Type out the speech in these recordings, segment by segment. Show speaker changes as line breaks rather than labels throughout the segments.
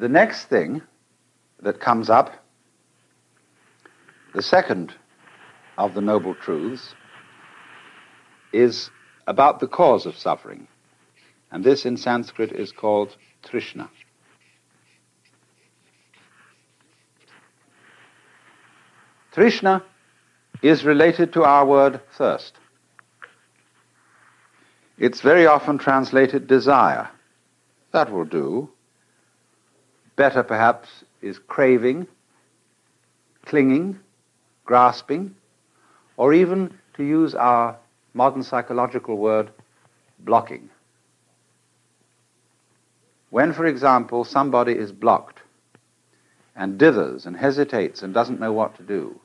The next thing that comes up, the second of the Noble Truths, is about the cause of suffering. And this in Sanskrit is called Trishna. Trishna is related to our word thirst. It's very often translated desire. That will do. Better, perhaps, is craving, clinging, grasping, or even, to use our modern psychological word, blocking. When, for example, somebody is blocked and dithers and hesitates and doesn't know what to do,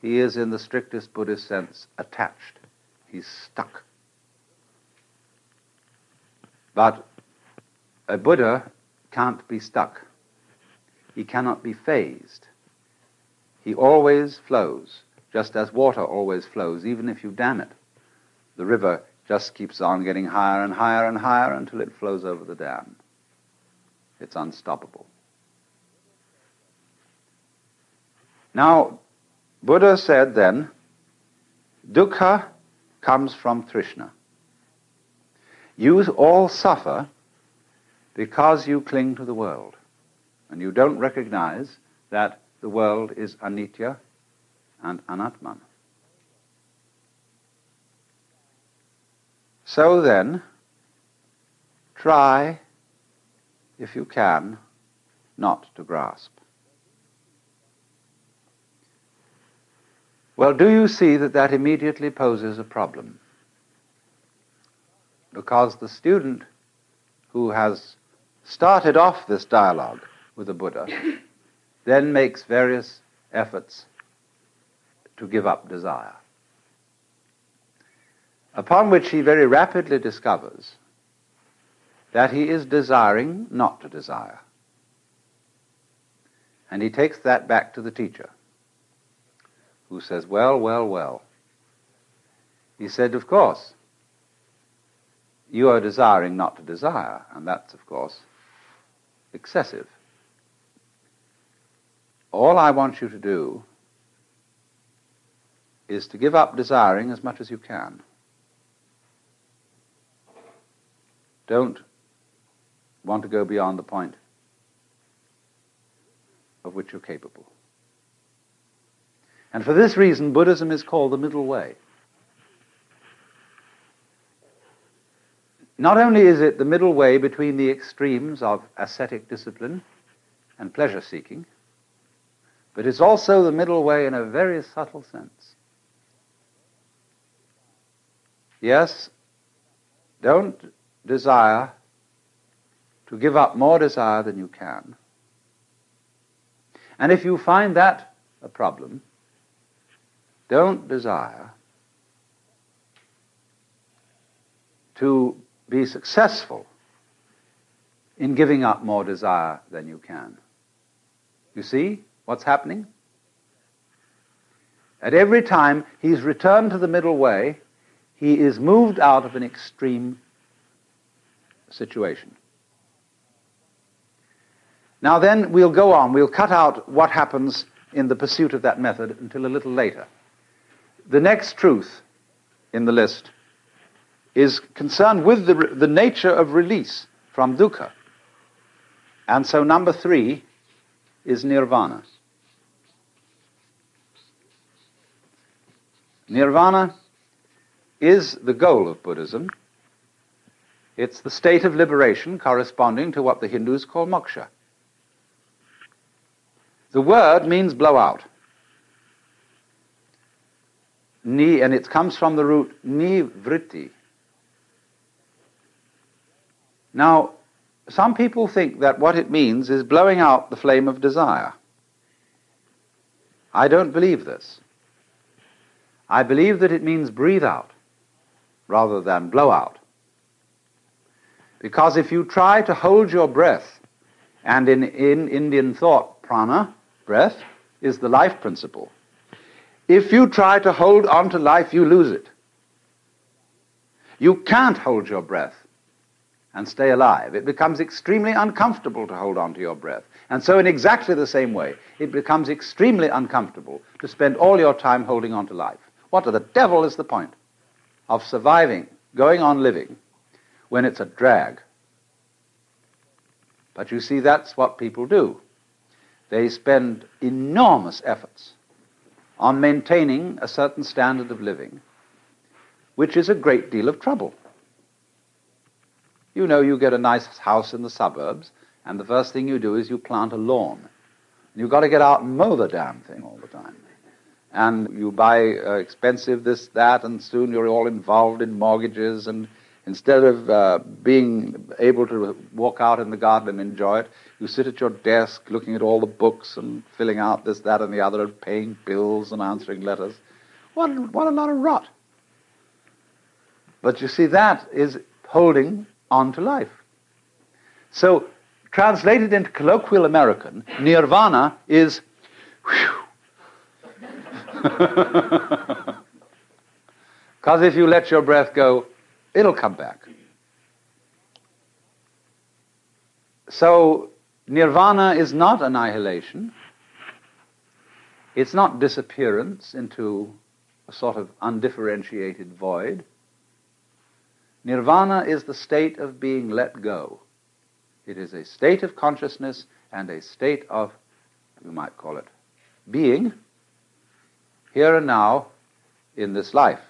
he is, in the strictest Buddhist sense, attached. He's stuck. But a Buddha can't be stuck. He cannot be fazed. He always flows, just as water always flows, even if you dam it. The river just keeps on getting higher and higher and higher until it flows over the dam. It's unstoppable. Now, Buddha said then, dukkha comes from Trishna. You all suffer because you cling to the world and you don't recognize that the world is anitya and anatman. So then, try, if you can, not to grasp. Well, do you see that that immediately poses a problem? because the student who has started off this dialogue with the Buddha then makes various efforts to give up desire. Upon which he very rapidly discovers that he is desiring not to desire. And he takes that back to the teacher, who says, Well, well, well. He said, Of course, you are desiring not to desire, and that's, of course, excessive. All I want you to do is to give up desiring as much as you can. Don't want to go beyond the point of which you're capable. And for this reason, Buddhism is called the middle way. Not only is it the middle way between the extremes of ascetic discipline and pleasure seeking, but it's also the middle way in a very subtle sense. Yes, don't desire to give up more desire than you can. And if you find that a problem, don't desire to be successful in giving up more desire than you can. You see what's happening? At every time he's returned to the middle way, he is moved out of an extreme situation. Now, then, we'll go on. We'll cut out what happens in the pursuit of that method until a little later. The next truth in the list is concerned with the, the nature of release from dukkha. And so number three is nirvana. Nirvana is the goal of Buddhism. It's the state of liberation corresponding to what the Hindus call moksha. The word means blow out. Ni, and it comes from the root ni vritti, now, some people think that what it means is blowing out the flame of desire. I don't believe this. I believe that it means breathe out rather than blow out. Because if you try to hold your breath, and in, in Indian thought, prana, breath, is the life principle. If you try to hold on to life, you lose it. You can't hold your breath and stay alive. It becomes extremely uncomfortable to hold on to your breath. And so, in exactly the same way, it becomes extremely uncomfortable to spend all your time holding on to life. What the devil is the point of surviving, going on living, when it's a drag? But you see, that's what people do. They spend enormous efforts on maintaining a certain standard of living, which is a great deal of trouble. You know, you get a nice house in the suburbs, and the first thing you do is you plant a lawn. You've got to get out and mow the damn thing all the time. And you buy uh, expensive this, that, and soon you're all involved in mortgages. And instead of uh, being able to walk out in the garden and enjoy it, you sit at your desk looking at all the books and filling out this, that, and the other, and paying bills and answering letters. What, what a lot of rot. But you see, that is holding on to life. So, translated into colloquial American, nirvana is Because if you let your breath go, it'll come back. So, nirvana is not annihilation. It's not disappearance into a sort of undifferentiated void. Nirvana is the state of being let go. It is a state of consciousness and a state of, you might call it, being, here and now in this life.